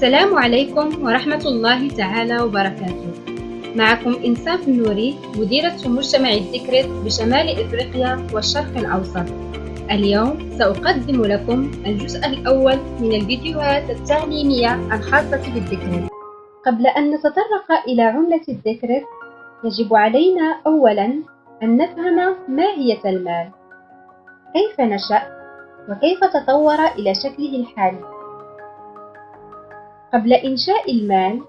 السلام عليكم ورحمة الله تعالى وبركاته. معكم إنساف النوري مديرة مجتمع الذكرت بشمال إفريقيا والشرق الأوسط. اليوم سأقدم لكم الجزء الأول من الفيديوهات التعليمية الخاصة بالذكرت قبل أن نتطرق إلى عملة الذكرت يجب علينا أولا أن نفهم ماهية المال. كيف نشأ؟ وكيف تطور إلى شكله الحالي؟ قبل إنشاء المال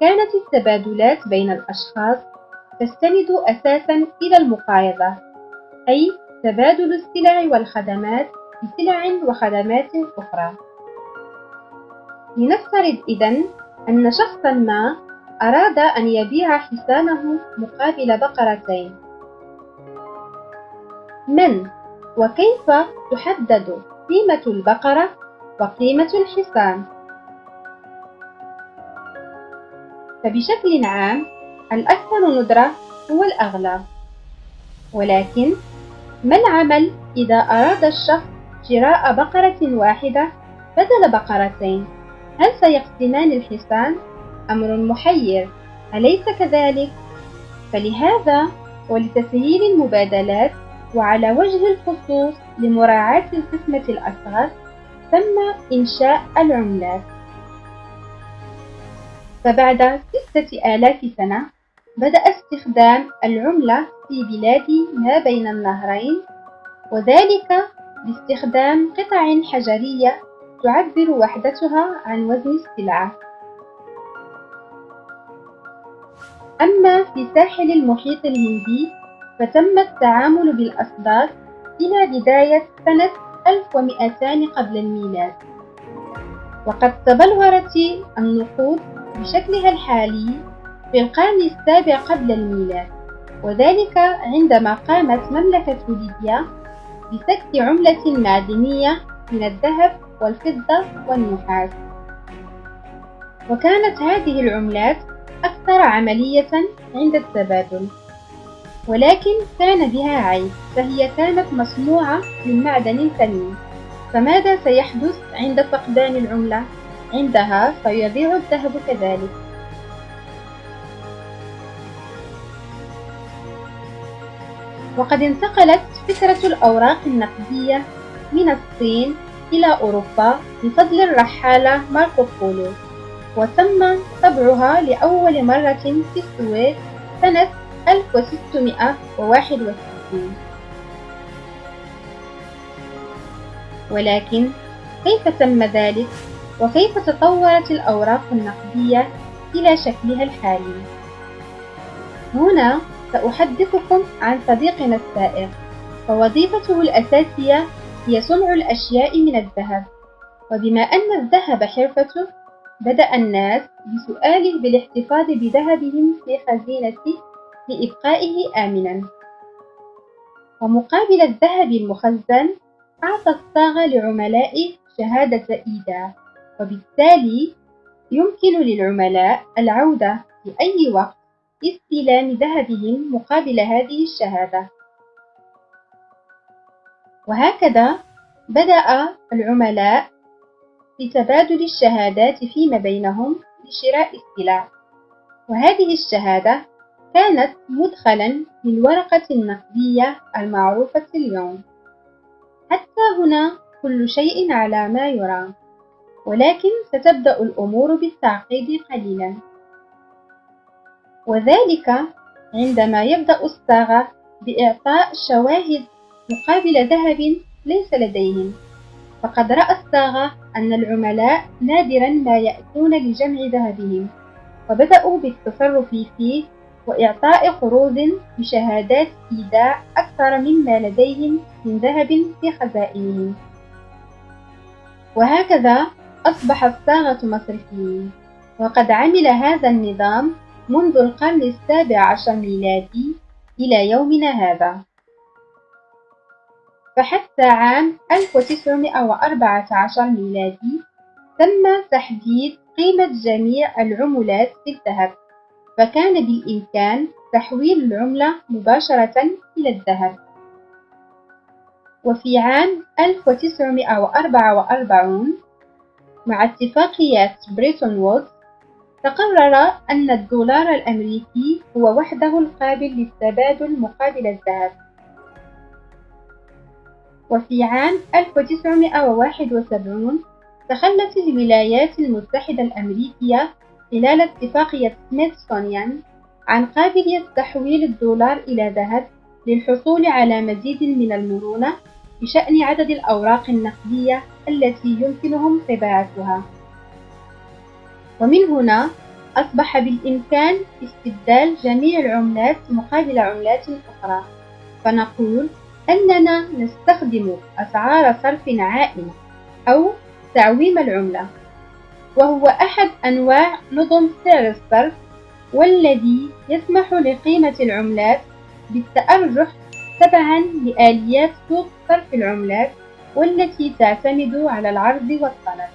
كانت التبادلات بين الأشخاص تستند أساسا إلى المقايضة أي تبادل السلع والخدمات بسلع وخدمات أخرى. لنفترض إذن أن شخصا ما أراد أن يبيع حصانه مقابل بقرتين. من؟ وكيف تحدد قيمة البقرة وقيمة الحصان؟ فبشكل عام الأكثر ندرة هو الأغلى ولكن ما العمل إذا أراد الشخص شراء بقرة واحدة بدل بقرتين؟ هل سيقسمان الحصان؟ أمر محير أليس كذلك؟ فلهذا ولتسهيل المبادلات وعلى وجه الخصوص لمراعاة القسمة الأصغر تم إنشاء العملات فبعد ستة آلاف سنة بدأ استخدام العملة في بلاد ما بين النهرين وذلك باستخدام قطع حجرية تعبر وحدتها عن وزن السلعة. أما في ساحل المحيط الهندي فتم التعامل بالأصداف إلى بداية سنة 1200 قبل الميلاد. وقد تبلورت النقود بشكلها الحالي في القرن السابع قبل الميلاد وذلك عندما قامت مملكة ليبيا بسكت عملة معدنية من الذهب والفضة والنحاس. وكانت هذه العملات أكثر عملية عند التبادل. ولكن كان بها عيب فهي كانت مصنوعة من معدن ثمين فماذا سيحدث عند فقدان العملة؟ عندها فيضيع الذهب كذلك وقد انتقلت فكرة الأوراق النقدية من الصين إلى أوروبا بفضل الرحالة ماركو بولو وتم طبعها لأول مرة في السويد سنة 1661 ولكن كيف تم ذلك؟ وكيف تطورت الأوراق النقدية إلى شكلها الحالي. هنا سأحدثكم عن صديقنا السائق فوظيفته الأساسية هي صنع الأشياء من الذهب. وبما أن الذهب حرفته بدأ الناس بسؤاله بالاحتفاظ بذهبهم في خزينته لإبقائه آمنا. ومقابل الذهب المخزن أعطى الصاغة لعملائه شهادة إيداع وبالتالي يمكن للعملاء العودة في أي وقت لاستلام ذهبهم مقابل هذه الشهادة. وهكذا بدأ العملاء في تبادل الشهادات فيما بينهم لشراء السلع. وهذه الشهادة كانت مدخلا للورقة النقدية المعروفة اليوم. حتى هنا كل شيء على ما يرام. ولكن ستبدأ الأمور بالتعقيد قليلا. وذلك عندما يبدأ الصاغة بإعطاء شواهد مقابل ذهب ليس لديهم. فقد رأى الصاغة أن العملاء نادرا ما يأتون لجمع ذهبهم فبدأوا بالتصرف فيه وإعطاء قروض بشهادات إيداع أكثر مما لديهم من ذهب في خزائنهم. وهكذا أصبح الصاغة مصرفيين وقد عمل هذا النظام منذ القرن السابع عشر ميلادي إلى يومنا هذا. فحتى عام 1914 ميلادي تم تحديد قيمة جميع العملات في الذهب فكان بالإمكان تحويل العملة مباشرة إلى الذهب. وفي عام 1944 مع اتفاقية بريتون وودز تقرر أن الدولار الأمريكي هو وحده القابل للتبادل مقابل الذهب. وفي عام 1971 تخلت الولايات المتحدة الأمريكية خلال اتفاقية سميثسونيان عن قابلية تحويل الدولار إلى ذهب للحصول على مزيد من المرونة بشأن عدد الأوراق النقدية التي يمكنهم طباعتها ومن هنا أصبح بالإمكان استبدال جميع العملات مقابل عملات أخرى. فنقول أننا نستخدم أسعار صرف عائمة أو تعويم العملة وهو أحد أنواع نظم سعر الصرف والذي يسمح لقيمة العملات بالتأرجح تبعا لآليات سوق صرف العملات والتي تعتمد على العرض والطلب.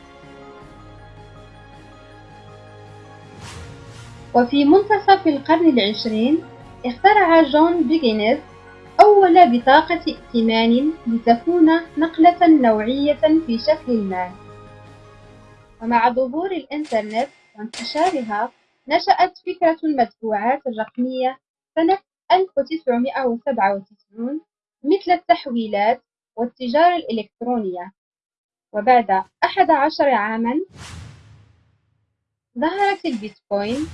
وفي منتصف القرن العشرين اخترع جون بيجينيز أول بطاقة ائتمان لتكون نقلة نوعية في شكل المال. ومع ظهور الإنترنت وانتشارها نشأت فكرة المدفوعات الرقمية سنة 1997 مثل التحويلات والتجارة الإلكترونية. وبعد أحد عشر عاما ظهرت البيتكوين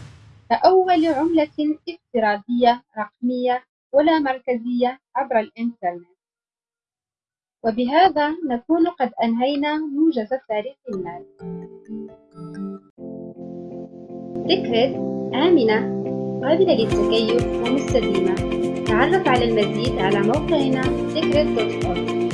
كأول عملة افتراضية رقمية ولا مركزية عبر الإنترنت. وبهذا نكون قد أنهينا موجز تاريخ المال فكرة آمنة قابلة للتكيف ومستديمة. تعرف على المزيد على موقعنا secret.org